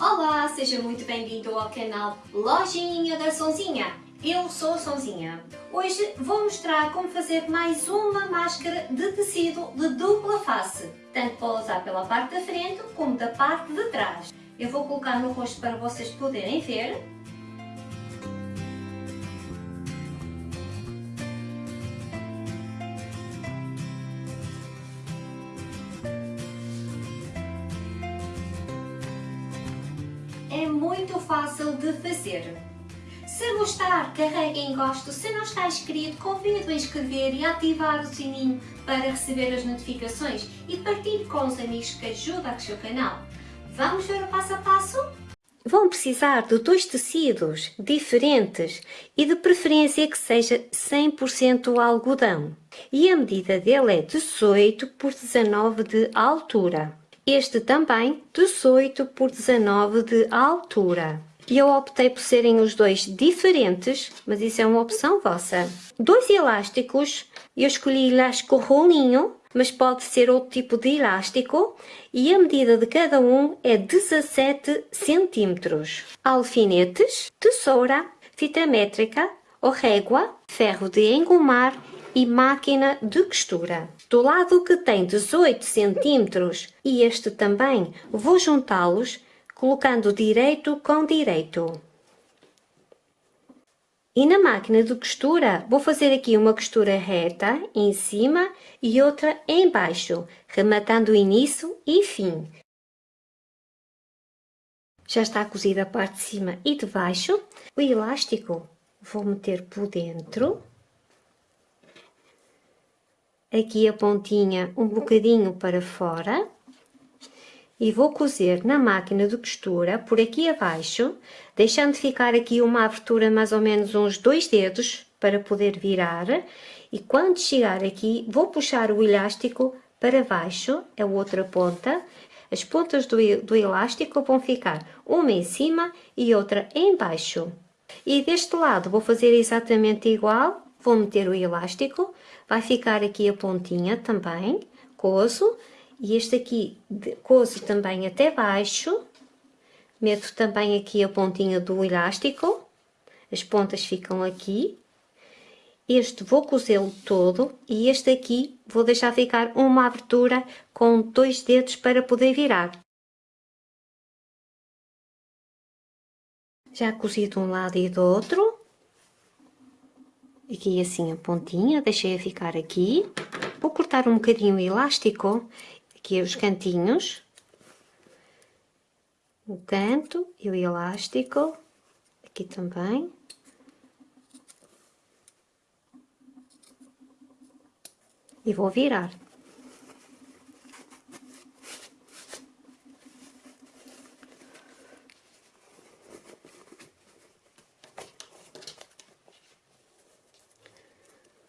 Olá, seja muito bem-vindo ao canal Lojinha da Sonzinha. Eu sou Sonzinha. Hoje vou mostrar como fazer mais uma máscara de tecido de dupla face, tanto para usar pela parte da frente como da parte de trás. Eu vou colocar no rosto para vocês poderem ver é muito fácil de fazer. Se gostar, carregue em gosto. Se não está inscrito, convido a inscrever e a ativar o sininho para receber as notificações e partilhe com os amigos que ajudam o seu canal. Vamos ver o passo a passo? Vão precisar de dois tecidos diferentes e de preferência que seja 100% algodão. E a medida dele é 18 por 19 de altura. Este também 18 por 19 de altura. E eu optei por serem os dois diferentes, mas isso é uma opção vossa. Dois elásticos, eu escolhi elástico rolinho, mas pode ser outro tipo de elástico e a medida de cada um é 17 centímetros. Alfinetes, tesoura, fita métrica ou régua, ferro de engomar e máquina de costura. Do lado que tem 18 centímetros e este também, vou juntá-los colocando direito com direito. E na máquina de costura, vou fazer aqui uma costura reta em cima e outra em baixo, rematando início e fim. Já está cozida a parte de cima e de baixo. O elástico vou meter por dentro aqui a pontinha um bocadinho para fora. E vou cozer na máquina de costura por aqui abaixo, deixando ficar aqui uma abertura mais ou menos uns dois dedos para poder virar. E quando chegar aqui vou puxar o elástico para baixo, a outra ponta, as pontas do, do elástico vão ficar uma em cima e outra em baixo. E deste lado vou fazer exatamente igual, vou meter o elástico, vai ficar aqui a pontinha também, coso, e este aqui coso também até baixo, meto também aqui a pontinha do elástico, as pontas ficam aqui, este vou cozê-lo todo e este aqui vou deixar ficar uma abertura com dois dedos para poder virar. Já cozi de um lado e do outro, aqui assim a pontinha, deixei a ficar aqui. Vou cortar um bocadinho o elástico, aqui os cantinhos, o canto e o elástico, aqui também. E vou virar.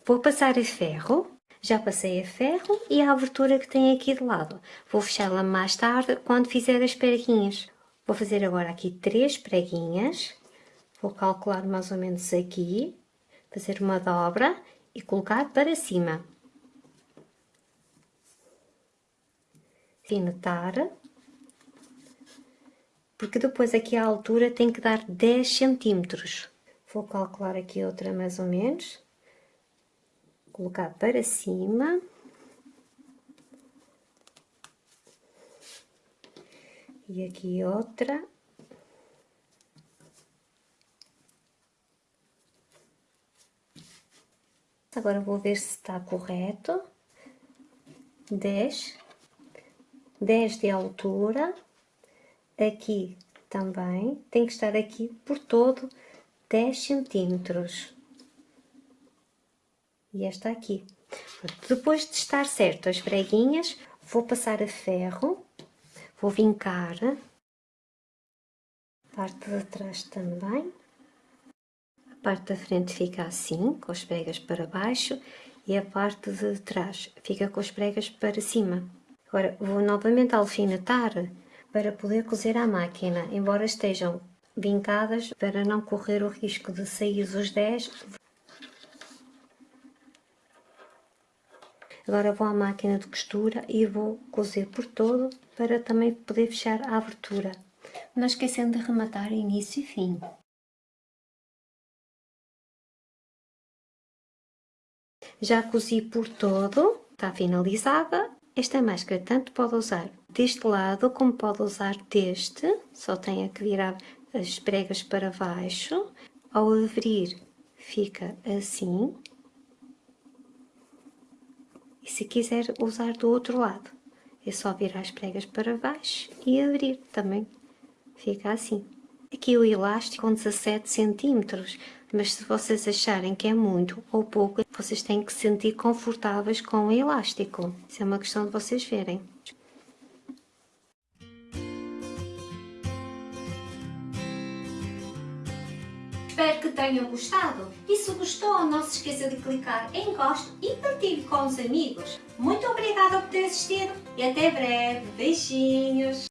Vou passar a ferro, já passei a ferro e a abertura que tem aqui de lado. Vou fechá-la mais tarde quando fizer as preguinhas. Vou fazer agora aqui três preguinhas. Vou calcular mais ou menos aqui, fazer uma dobra e colocar para cima. Finetar. Porque depois aqui a altura tem que dar 10 centímetros. Vou calcular aqui outra mais ou menos colocar para cima. E aqui outra. Agora vou ver se está correto. 10, 10 de altura. Aqui também, tem que estar aqui por todo 10 centímetros e esta aqui. Depois de estar certo as preguinhas, vou passar a ferro, vou vincar, a parte de trás também, a parte da frente fica assim, com as pregas para baixo, e a parte de trás fica com as pregas para cima. Agora vou novamente alfinetar para poder cozer à máquina, embora estejam vincadas, para não correr o risco de sair os 10, Agora vou à máquina de costura e vou cozer por todo para também poder fechar a abertura. não esquecendo de rematar início e fim. Já cozi por todo, está finalizada. Esta máscara tanto pode usar deste lado como pode usar deste, só tem que virar as pregas para baixo. Ao abrir fica assim. E se quiser usar do outro lado, é só virar as pregas para baixo e abrir também. Fica assim. Aqui o elástico com 17 centímetros, mas se vocês acharem que é muito ou pouco, vocês têm que se sentir confortáveis com o elástico. Isso é uma questão de vocês verem. Espero que tenham gostado e se gostou não se esqueça de clicar em gosto e partilhe com os amigos. Muito obrigada por ter assistido e até breve. Beijinhos!